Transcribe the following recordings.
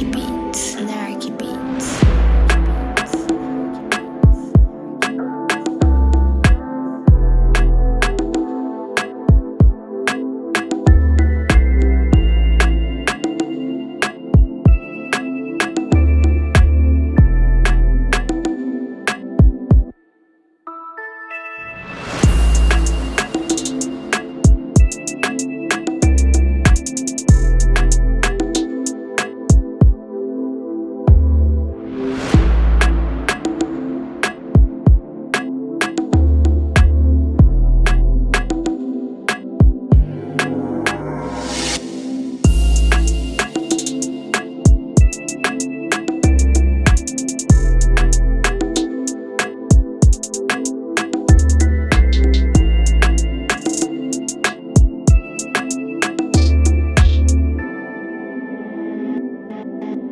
keep it.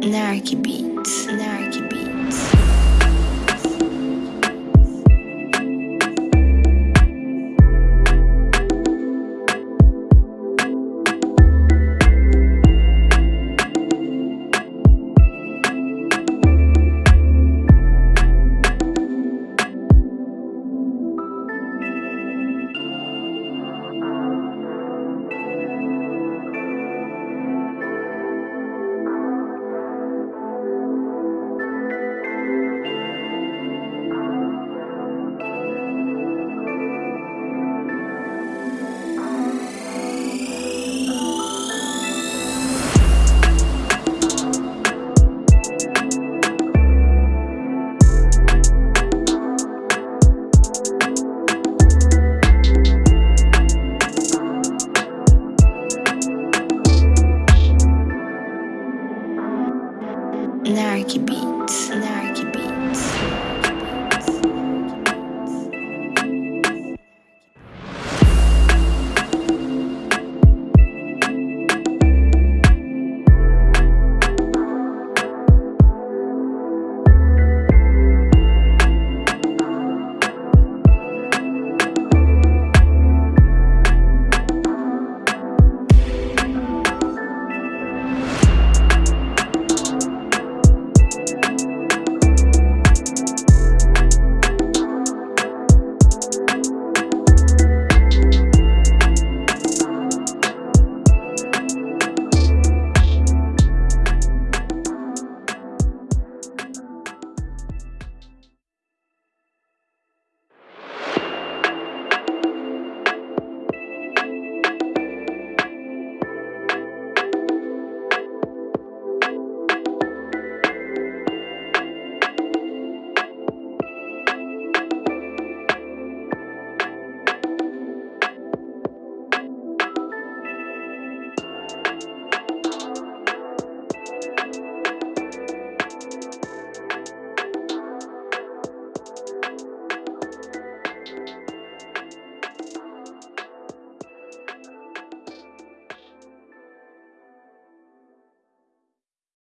Narky Beats. Narky out.